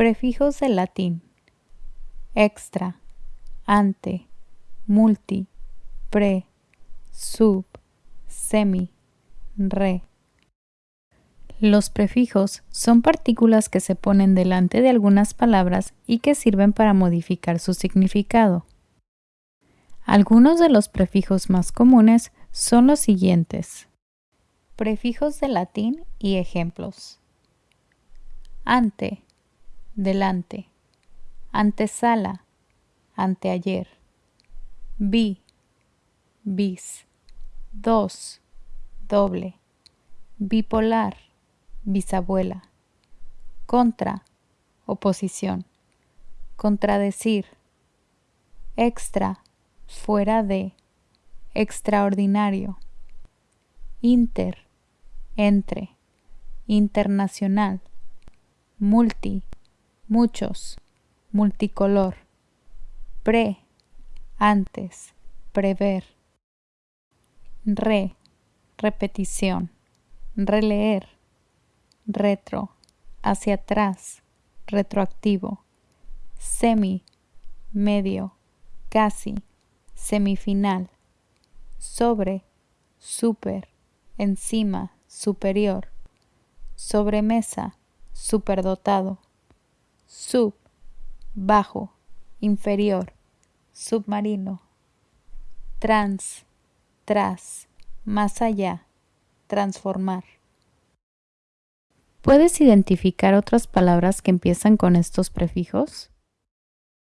Prefijos del latín. Extra, ante, multi, pre, sub, semi, re. Los prefijos son partículas que se ponen delante de algunas palabras y que sirven para modificar su significado. Algunos de los prefijos más comunes son los siguientes. Prefijos de latín y ejemplos. Ante, delante, antesala, anteayer, bi, bis, dos, doble, bipolar, bisabuela, contra, oposición, contradecir, extra, fuera de, extraordinario, inter, entre, internacional, multi, muchos, multicolor, pre, antes, prever, re, repetición, releer, retro, hacia atrás, retroactivo, semi, medio, casi, semifinal, sobre, super, encima, superior, sobremesa, superdotado, sub, bajo, inferior, submarino, trans, tras, más allá, transformar. ¿Puedes identificar otras palabras que empiezan con estos prefijos?